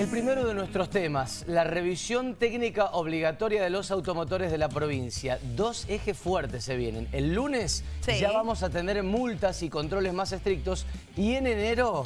El primero de nuestros temas, la revisión técnica obligatoria de los automotores de la provincia. Dos ejes fuertes se vienen. El lunes Sí. ya vamos a tener multas y controles más estrictos y en enero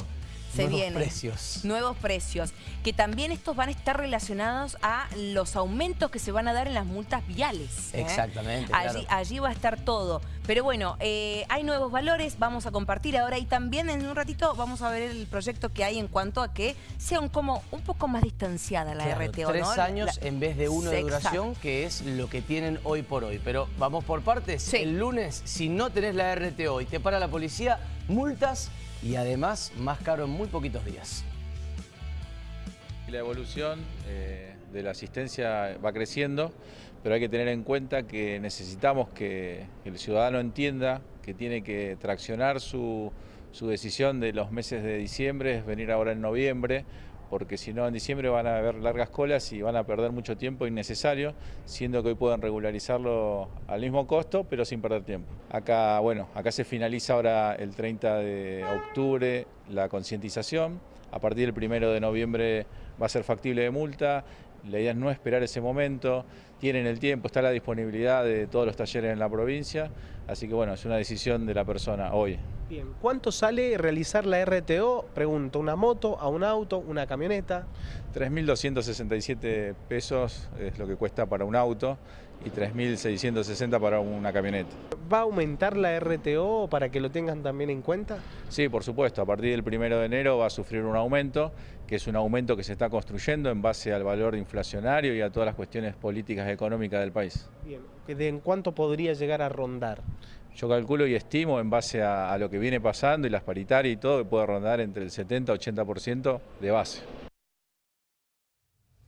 se nuevos vienen. precios. Nuevos precios. Que también estos van a estar relacionados a los aumentos que se van a dar en las multas viales. ¿eh? Exactamente, Allí, claro. allí va a estar todo. Pero bueno, eh, hay nuevos valores, vamos a compartir ahora y también en un ratito vamos a ver el proyecto que hay en cuanto a que sea un, como, un poco más distanciada la Claro, RTO. tres ¿no? años La- en vez de uno de Exacto. duración, que es lo que tienen hoy por hoy. Pero vamos por partes. Sí. El lunes, si no tenés la RTO y te para la policía, multas y además más caro en muy poquitos días. La evolución eh, de la asistencia va creciendo, pero hay que tener en cuenta que necesitamos que el ciudadano entienda que tiene que traccionar su, su decisión de los meses de diciembre, es venir ahora en noviembre, porque si no en diciembre van a haber largas colas y van a perder mucho tiempo innecesario, siendo que hoy pueden regularizarlo al mismo costo, pero sin perder tiempo. Acá, bueno, acá se finaliza ahora el 30 de octubre la concientización, a partir del 1 de noviembre va a ser factible de multa, la idea es no esperar ese momento, tienen el tiempo, está la disponibilidad de todos los talleres en la provincia, así que bueno, es una decisión de la persona hoy. Bien, ¿cuánto sale realizar la RTO? Pregunto, ¿una moto, a un auto, una camioneta? 3.267 pesos es lo que cuesta para un auto y 3.660 para una camioneta. ¿Va a aumentar la RTO para que lo tengan también en cuenta? Sí, por supuesto, a partir del primero de enero va a sufrir un aumento, que es un aumento que se está construyendo en base al valor inflacionario y a todas las cuestiones políticas y económicas del país. Bien, ¿de en cuánto podría llegar a rondar? Yo calculo y estimo en base a, a lo que viene pasando y las paritarias y todo, que puede rondar entre el 70 y 80% de base.